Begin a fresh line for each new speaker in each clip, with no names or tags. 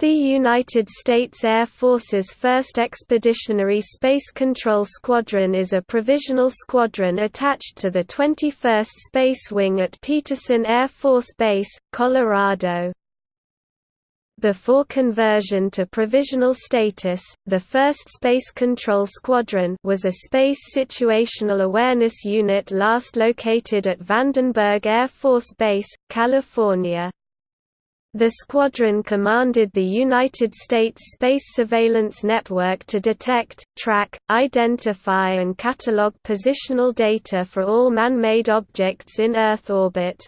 The United States Air Force's 1st Expeditionary Space Control Squadron is a provisional squadron attached to the 21st Space Wing at Peterson Air Force Base, Colorado. Before conversion to provisional status, the 1st Space Control Squadron was a Space Situational Awareness Unit last located at Vandenberg Air Force Base, California. The squadron commanded the United States Space Surveillance Network to detect, track, identify and catalog positional data for all man-made objects in Earth orbit.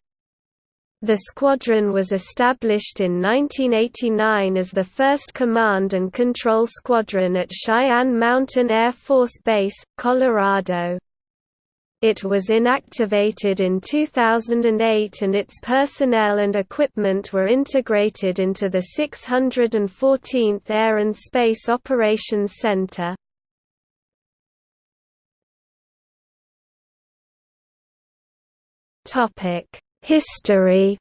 The squadron was established in 1989 as the first command and control squadron at Cheyenne Mountain Air Force Base, Colorado. It was inactivated in 2008 and its personnel and equipment were integrated into the 614th Air and Space Operations Center. History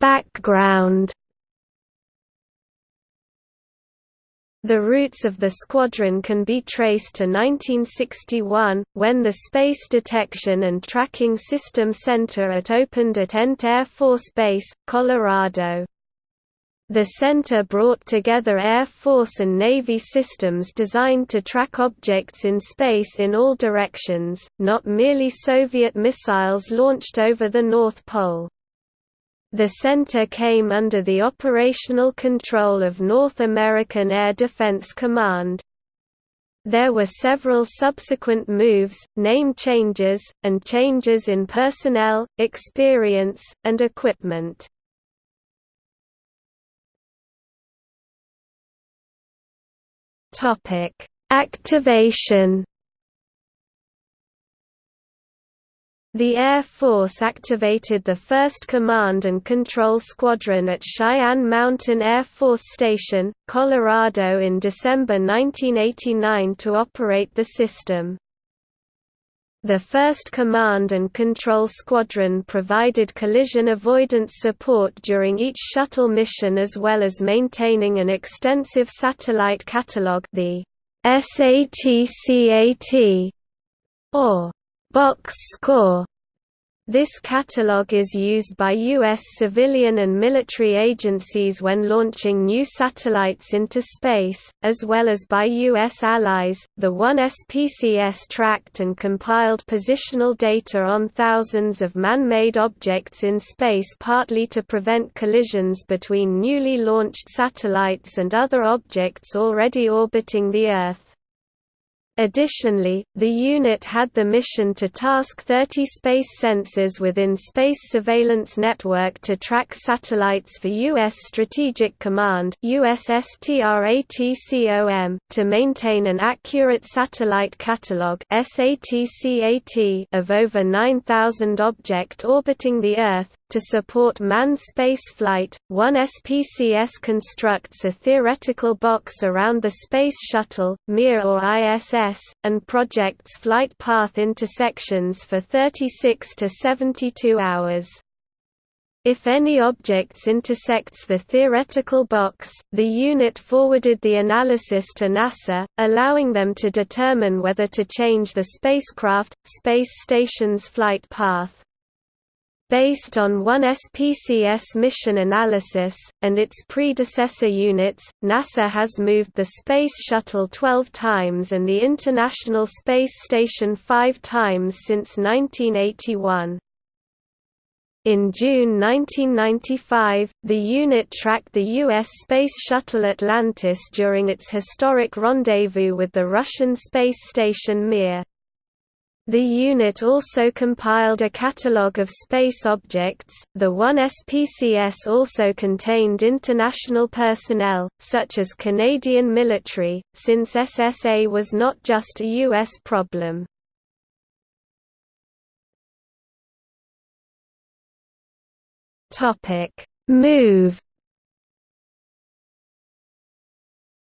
Background The roots of the squadron can be traced to 1961, when the Space Detection and Tracking System Center at opened at Ent Air Force Base, Colorado. The center brought together Air Force and Navy systems designed to track objects in space in all directions, not merely Soviet missiles launched over the North Pole. The center came under the operational control of North American Air Defense Command. There were several subsequent moves, name changes, and changes in personnel, experience, and equipment. Activation The Air Force activated the 1st Command and Control Squadron at Cheyenne Mountain Air Force Station, Colorado in December 1989 to operate the system. The 1st Command and Control Squadron provided collision avoidance support during each shuttle mission as well as maintaining an extensive satellite catalog the SATCAT, or box score. This catalog is used by U.S. civilian and military agencies when launching new satellites into space, as well as by U.S. allies. The 1SPCS tracked and compiled positional data on thousands of man made objects in space partly to prevent collisions between newly launched satellites and other objects already orbiting the Earth. Additionally, the unit had the mission to task 30 space sensors within Space Surveillance Network to track satellites for U.S. Strategic Command USSTRATCOM, to maintain an accurate satellite catalog of over 9,000 object orbiting the Earth, to support manned spaceflight, one SPCS constructs a theoretical box around the Space Shuttle, Mir or ISS, and projects flight path intersections for 36 to 72 hours. If any objects intersects the theoretical box, the unit forwarded the analysis to NASA, allowing them to determine whether to change the spacecraft, space station's flight path. Based on one SPCS mission analysis, and its predecessor units, NASA has moved the Space Shuttle 12 times and the International Space Station 5 times since 1981. In June 1995, the unit tracked the U.S. Space Shuttle Atlantis during its historic rendezvous with the Russian space station Mir. The unit also compiled a catalogue of space objects. The 1SPCS also contained international personnel, such as Canadian military, since SSA was not just a U.S. problem. Move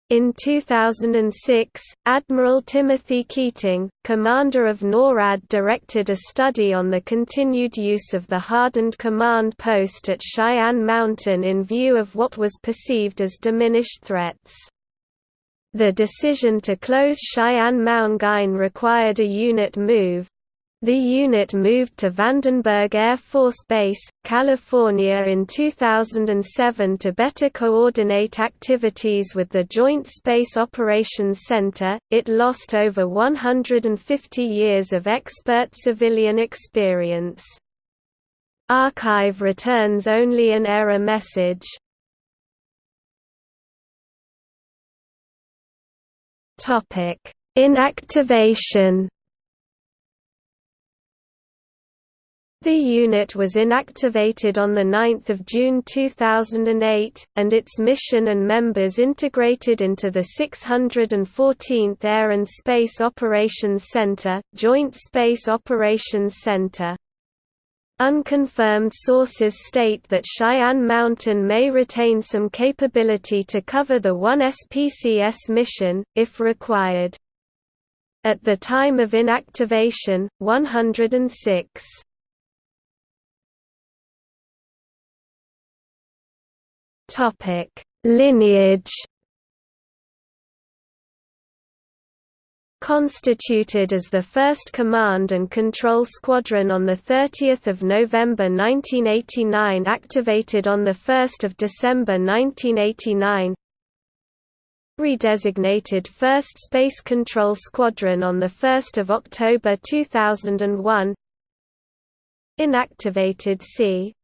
In 2006, Admiral Timothy Keating, commander of NORAD directed a study on the continued use of the hardened command post at Cheyenne Mountain in view of what was perceived as diminished threats. The decision to close Cheyenne Mountain required a unit move, the unit moved to Vandenberg Air Force Base, California in 2007 to better coordinate activities with the Joint Space Operations Center. It lost over 150 years of expert civilian experience. Archive returns only an error message. Topic: Inactivation The unit was inactivated on 9 June 2008, and its mission and members integrated into the 614th Air and Space Operations Center, Joint Space Operations Center. Unconfirmed sources state that Cheyenne Mountain may retain some capability to cover the 1 SPCS mission, if required. At the time of inactivation, 106 Topic: Lineage. Constituted as the 1st Command and Control Squadron on 30 November 1989 activated on 1 December 1989 Redesignated 1st Space Control Squadron on 1 October 2001 Inactivated C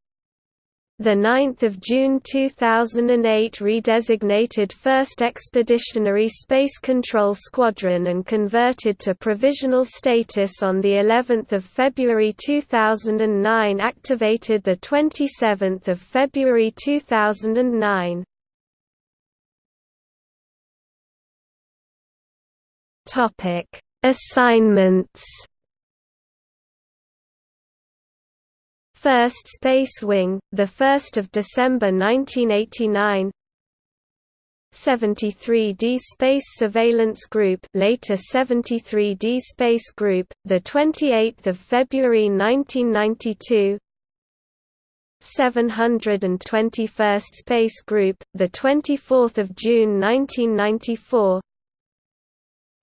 the 9th of June 2008 redesignated 1st Expeditionary Space Control Squadron and converted to provisional status on the 11th of February 2009 activated the 27th of February 2009 Topic Assignments 1st Space Wing, 1 December 1989 73D Space Surveillance Group later 73D Space Group, the 28th of February 1992 721st Space Group, the 24th of June 1994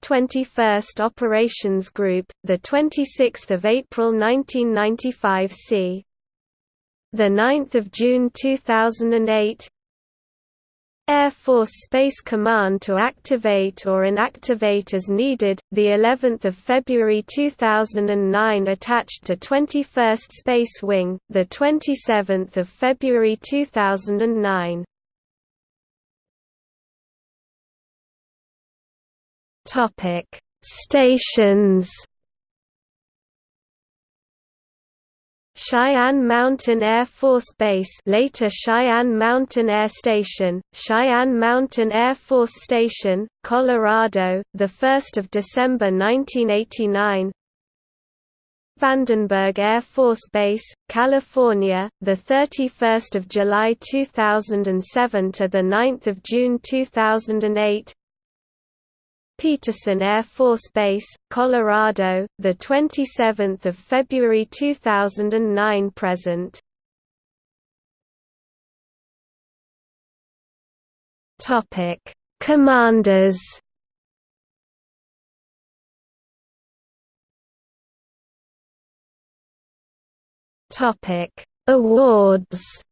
21st Operations Group, the 26th of April 1995 c. The 9th of June 2008 Air Force Space Command to activate or inactivate as needed, the 11th of February 2009 attached to 21st Space Wing, the 27th of February 2009. Topic: Stations Cheyenne Mountain Air Force Base later Cheyenne Mountain Air Station, Cheyenne Mountain Air Force Station, Colorado, 1 December 1989 Vandenberg Air Force Base, California, 31 July 2007 to the 9 June 2008 Peterson Air Force Base, Colorado, the 27th of February 2009 present. Topic: Commanders. Topic: Awards.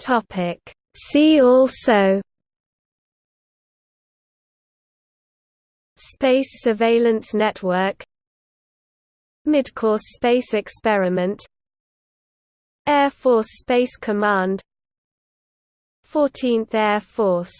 Topic. See also Space Surveillance Network Midcourse Space Experiment Air Force Space Command 14th Air Force